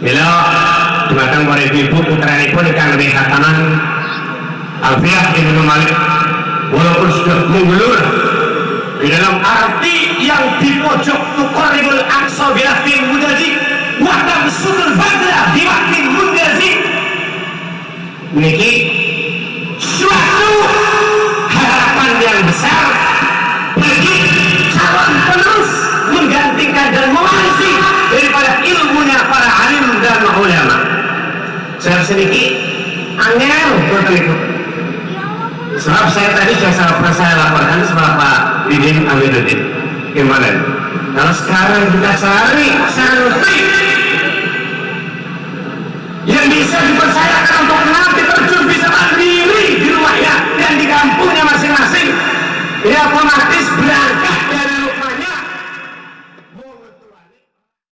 Mila dumateng para ibu putranipun ingkang lebih khataman Alfiah Ibnu Malik walaupun sudah menggulur di dalam arti yang di pojok tukaribul aqsa bilafin mudaji wa tamsudul badra biwaktin mudaji niki saya sedikit angin betul itu sebab saya tadi sudah saya pernah saya laporkan sama Pak Didin Amiruddin kemarin kalau sekarang kita cari santri yang bisa dipercaya